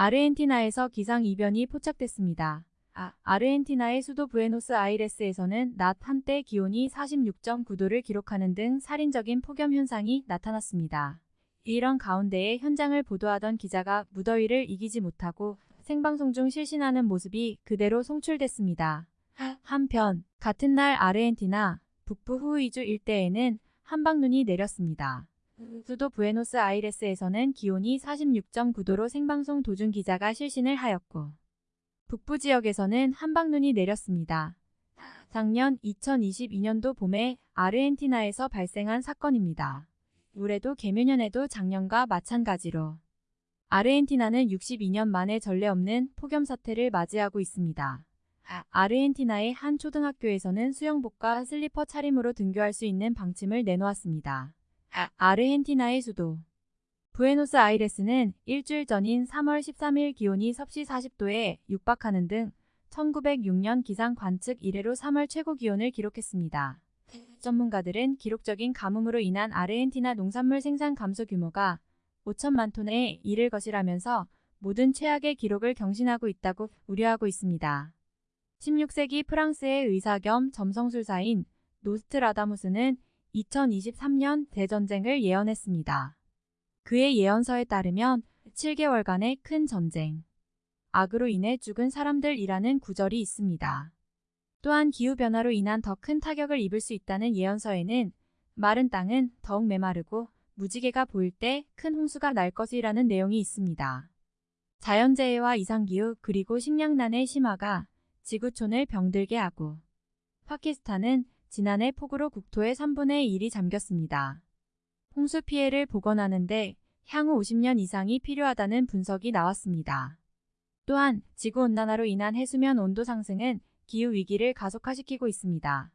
아르헨티나에서 기상 이변이 포착됐습니다. 아, 아르헨티나의 수도 부에노스 아이레스에서는 낮 한때 기온이 46.9도를 기록하는 등 살인적인 폭염 현상이 나타났습니다. 이런 가운데에 현장을 보도하던 기자가 무더위를 이기지 못하고 생방송 중 실신하는 모습이 그대로 송출됐습니다. 한편 같은 날 아르헨티나 북부 후이주 일대에는 한방눈이 내렸습니다. 수도 부에노스 아이레스에서는 기온이 46.9도로 생방송 도중 기자가 실신을 하였고 북부 지역에서는 한방눈이 내렸습니다. 작년 2022년도 봄에 아르헨티나에서 발생한 사건입니다. 올해도 개묘년에도 작년과 마찬가지로 아르헨티나는 62년 만에 전례 없는 폭염 사태를 맞이하고 있습니다. 아르헨티나의 한 초등학교에서는 수영복과 슬리퍼 차림으로 등교할 수 있는 방침을 내놓았습니다. 아 르헨티나의 수도 부에노스 아이레스는 일주일 전인 3월 13일 기온이 섭씨 40도에 육박하는 등 1906년 기상 관측 이래로 3월 최고 기온을 기록했습니다. 전문가들은 기록적인 가뭄으로 인한 아르헨티나 농산물 생산 감소 규모가 5천만 톤에 이를 것이라면서 모든 최악의 기록을 경신하고 있다고 우려하고 있습니다. 16세기 프랑스의 의사 겸 점성술사인 노스트라다무스는 2023년 대전쟁을 예언했습니다. 그의 예언서에 따르면 7개월간의 큰 전쟁, 악으로 인해 죽은 사람들이라는 구절이 있습니다. 또한 기후변화로 인한 더 큰 타격을 입을 수 있다는 예언서에는 마른 땅은 더욱 메마르고 무지개가 보일 때 큰 홍수가 날 것이라는 내용이 있습니다. 자연재해와 이상기후 그리고 식량난의 심화가 지구촌을 병들게 하고 파키스탄은 지난해 폭우로 국토의 3분의 1이 잠겼습니다. 홍수 피해를 복원하는데 향후 50년 이상이 필요하다는 분석이 나왔습니다. 또한 지구온난화로 인한 해수면 온도 상승은 기후위기를 가속화시키고 있습니다.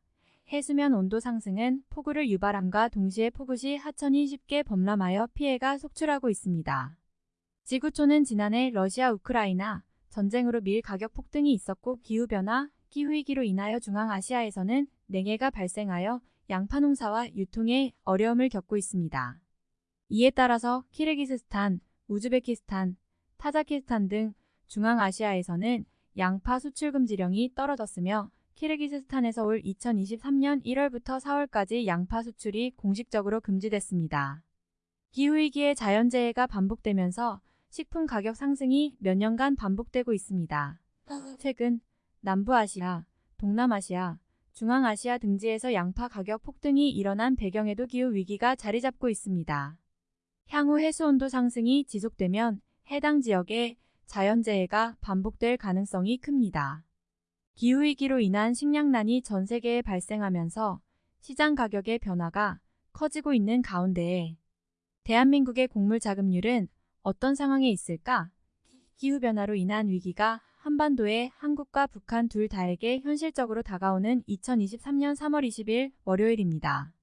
해수면 온도 상승은 폭우를 유발함과 동시에 폭우 시 하천이 쉽게 범람하여 피해가 속출하고 있습니다. 지구촌은 지난해 러시아 우크라이나 전쟁으로 밀 가격 폭등이 있었고 기후변화, 기후위기로 인하여 중앙아시아에서는 냉해가 발생하여 양파 농사와 유통에 어려움을 겪고 있습니다. 이에 따라서 키르기스스탄, 우즈베키스탄, 타자키스탄 등 중앙아시아에서는 양파 수출 금지령이 떨어졌으며 키르기스스탄에서 올 2023년 1월부터 4월까지 양파 수출이 공식적으로 금지됐습니다. 기후위기의 자연재해가 반복되면서 식품 가격 상승이 몇 년간 반복되고 있습니다. 최근 남부아시아, 동남아시아, 중앙아시아 등지에서 양파 가격 폭등이 일어난 배경에도 기후 위기가 자리 잡고 있습니다. 향후 해수 온도 상승이 지속되면 해당 지역에 자연재해가 반복될 가능성이 큽니다. 기후위기로 인한 식량난이 전 세계에 발생하면서 시장 가격의 변화가 커지고 있는 가운데에 대한민국의 곡물 자급률은 어떤 상황에 있을까? 기후변화로 인한 위기가 한반도의 한국과 북한 둘 다에게 현실적으로 다가오는 2023년 3월 20일 월요일입니다.